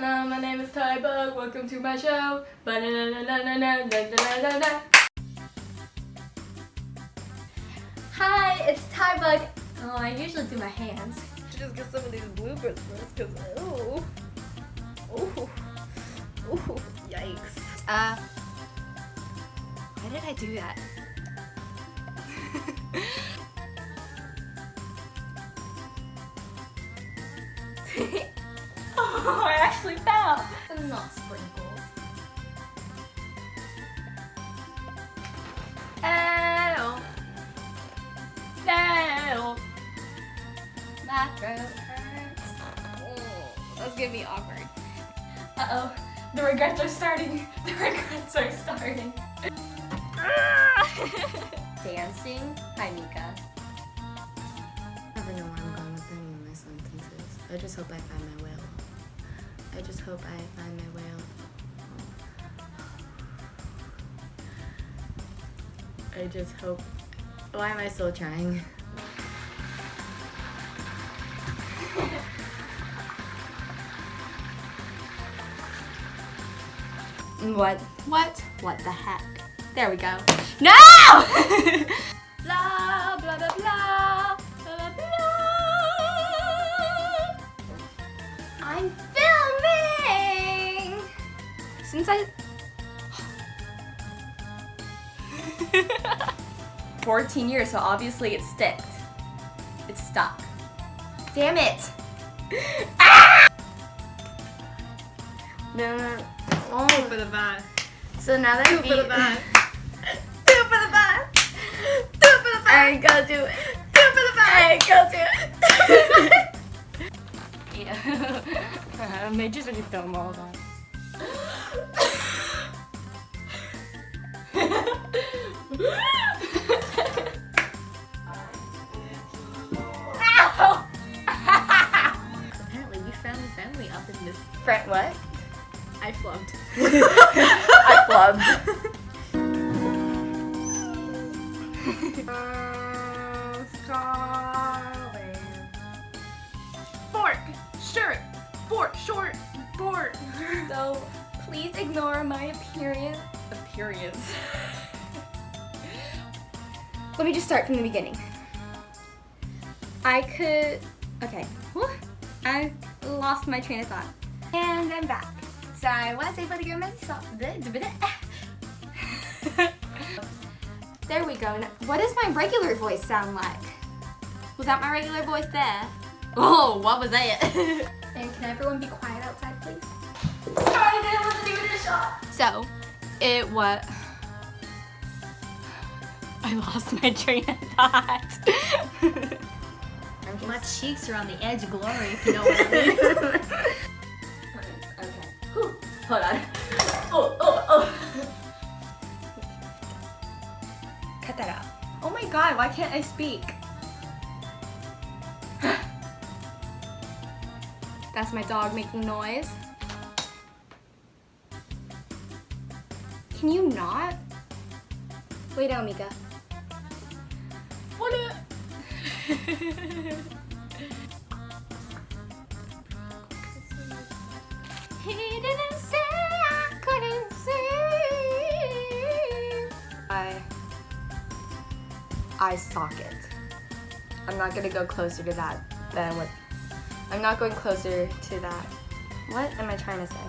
Hello, my name is Ty Bug. Welcome to my show. Hi, it's Ty Bug. Oh, I usually do my hands. Just get some of these bloopers first, cause oh, oh, oh, yikes. Uh, why did I do that? actually fell. Some not sprinkles. Ow. Ow. My throat hurts. Oh, That's gonna be awkward. Uh-oh. The regrets are starting. The regrets are starting. Dancing. Hi, Mika. never know where I'm going with any of my sentences. I just hope I find my whale. I just hope I find my whale. I just hope. Why am I still trying? What? What? What the heck? There we go. No! I... Fourteen years, so obviously it's stuck. It's stuck. Damn it! ah! No, no, no. Oh. Two for the van. So now that Two for the van. Two for the van. Two for the van. I got to. Two for the van. I got to. yeah. Major's really dumb all of that. Ow! Apparently, we found family up in this. Friend, what? I flubbed. I flubbed. Fork. Shirt. Fork. Short. Board. So, please ignore my appearance. Appearance. Let me just start from the beginning. I could. Okay. Whew. I lost my train of thought. And I'm back. So I was able to get myself. There we go. Now, What does my regular voice sound like? Was that my regular voice there? Oh, what was that? and can everyone be quiet So, it was. I lost my train of thought. My cheeks are on the edge of glory, if you know what I mean. okay. Whew. Hold on. Oh, oh, oh. Cut that out. Oh my god, why can't I speak? That's my dog making noise. Can you not? Lay down, Mika. What He didn't say I couldn't see. I eye socket. I'm not gonna go closer to that than what. I'm not going closer to that. What am I trying to say?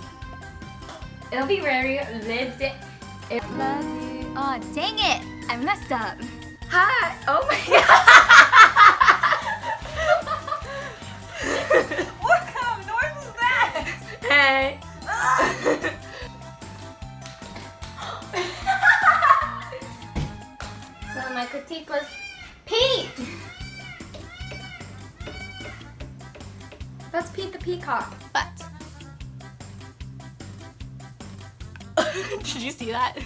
It'll be very lived. It. love you. Oh dang it! I messed up. Hi. Oh my god. What kind of noise was that? Hey. so my critique was Pete. That's Pete the Peacock. But did you see that?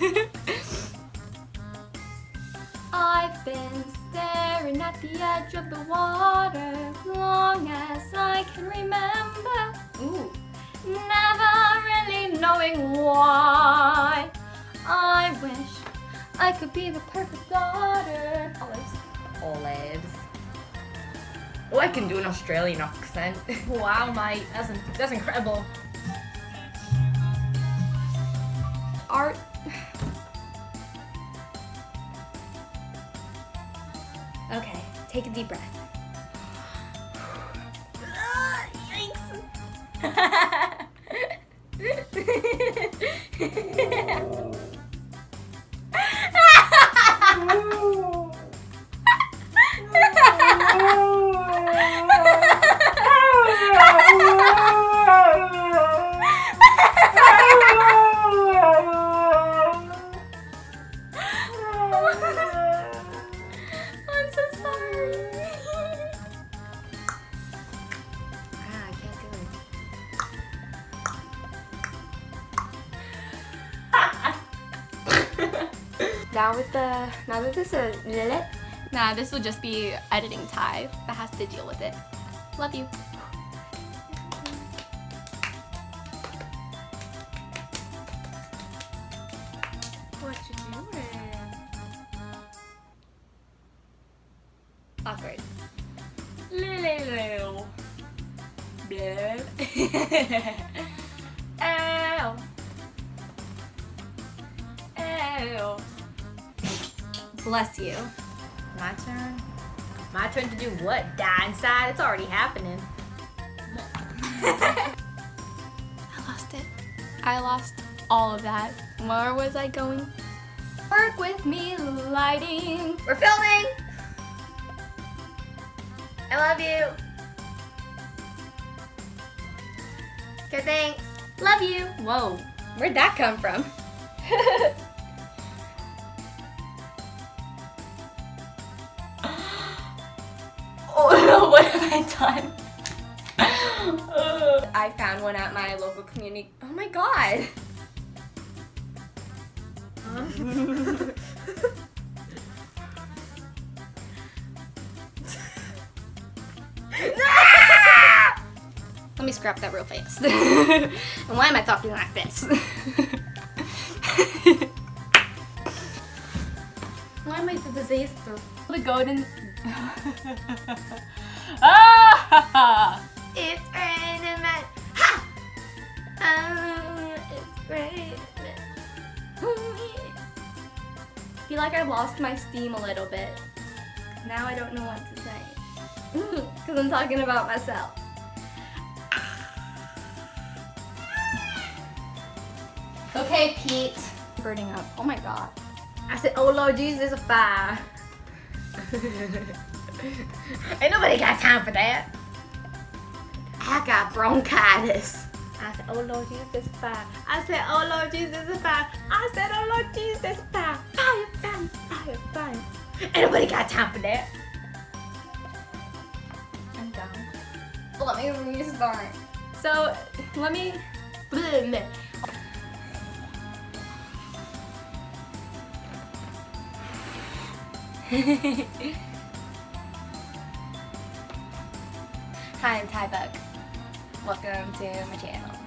I've been staring at the edge of the water as long as I can remember. Ooh. Never really knowing why. I wish I could be the perfect daughter. Olives. Olives. Oh, I can do an Australian accent. Wow, mate. That's, that's incredible. Art. Okay, take a deep breath. Yikes. Now with the now that this is Lilith? nah, this will just be editing Ty that has to deal with it. Love you. What you doing? Awkward. Ow. Ow. Bless you. My turn. My turn to do what? Die inside? It's already happening. I lost it. I lost all of that. Where was I going? Work with me, lighting. We're filming. I love you. Good, thanks. Love you. Whoa, where'd that come from? what have I done? I found one at my local community. Oh my god. Let me scrap that real fast. and why am I talking like this? Why am I the disaster? the golden. It's raining man. Ha! Um, it's raining. I feel like I lost my steam a little bit. Now I don't know what to say. Because I'm talking about myself. Okay, Pete. Burning up. Oh my god. I said, oh Lord Jesus, a fire. Ain't nobody got time for that. I got bronchitis. I said, oh Lord Jesus, fire. I said, oh Lord Jesus, fire. I said, oh Lord Jesus, fire. Fire, fire, fire, fire. Ain't nobody got time for that. I'm done. Let me restart. So, let me. Hi, I'm Ty Bug. Welcome to my channel.